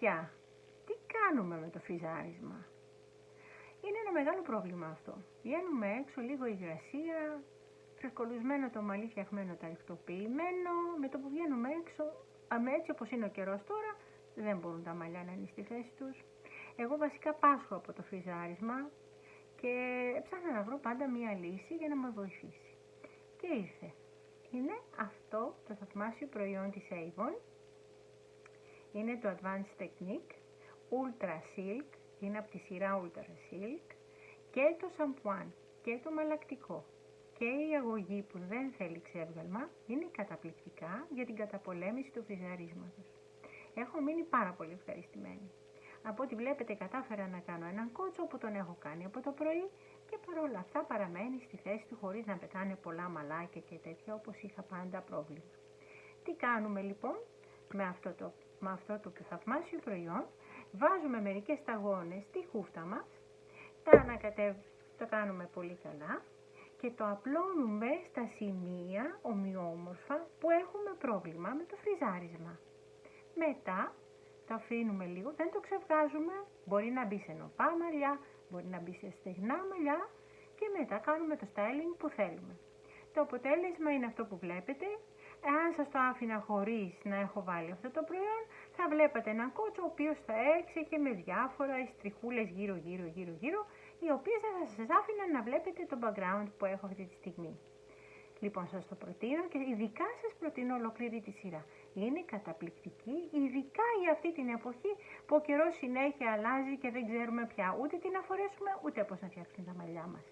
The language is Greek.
Παιδιά, τι κάνουμε με το φριζάρισμα. Είναι ένα μεγάλο πρόβλημα αυτό. Βγαίνουμε έξω, λίγο υγρασία, φρεσκολουσμένο το μαλλί φτιαχμένο ταριχτοποιημένο. Με το που βγαίνουμε έξω, με έτσι όπως είναι ο καιρός τώρα, δεν μπορούν τα μαλλιά να είναι στη θέση τους. Εγώ βασικά πάσχω από το φριζάρισμα και ψάχνα να βρω πάντα μία λύση για να με βοηθήσει. Και ήρθε. Είναι αυτό το θαυμάσιο προϊόν της Avon. Είναι το Advanced Technique Ultra Silk, είναι από τη σειρά Ultra Silk και το σαμπουάν και το μαλακτικό και η αγωγή που δεν θέλει ξέβγαλμα είναι καταπληκτικά για την καταπολέμηση του φριζαρίσματος. Έχω μείνει πάρα πολύ ευχαριστημένη. Από ό,τι βλέπετε κατάφερα να κάνω έναν κότσο που τον έχω κάνει από το πρωί και παρόλα αυτά παραμένει στη θέση του χωρίς να πετάνε πολλά μαλάκια και τέτοια όπως είχα πάντα πρόβλημα. Τι κάνουμε λοιπόν με αυτό το, με αυτό το θαυμάσιο προϊόν. Βάζουμε μερικές σταγόνες στη χούφτα μας, τα ανακατεύουμε, το κάνουμε πολύ καλά και το απλώνουμε στα σημεία ομοιόμορφα που έχουμε πρόβλημα με το φριζάρισμα. Μετά το αφήνουμε λίγο, δεν το ξεβγάζουμε, μπορεί να μπει σε νοπά μαλλιά, μπορεί να μπει σε στεγνά μαλλιά και μετά κάνουμε το styling που θέλουμε. Το αποτέλεσμα είναι αυτό που βλέπετε. Εάν σας το άφηνα χωρίς να έχω βάλει αυτό το προϊόν, θα βλέπατε έναν κότσο ο οποίος θα έξεχε με διάφορα στριχούλες γύρω γύρω γύρω γύρω, οι οποίες θα σας άφηναν να βλέπετε το background που έχω αυτή τη στιγμή. Λοιπόν, σας το προτείνω και ειδικά σας προτείνω ολόκληρη τη σειρά. Είναι καταπληκτική, ειδικά για αυτή την εποχή που ο καιρός συνέχεια αλλάζει και δεν ξέρουμε πια ούτε τι να φορέσουμε, ούτε πώς να φτιάξουμε τα μαλλιά μας.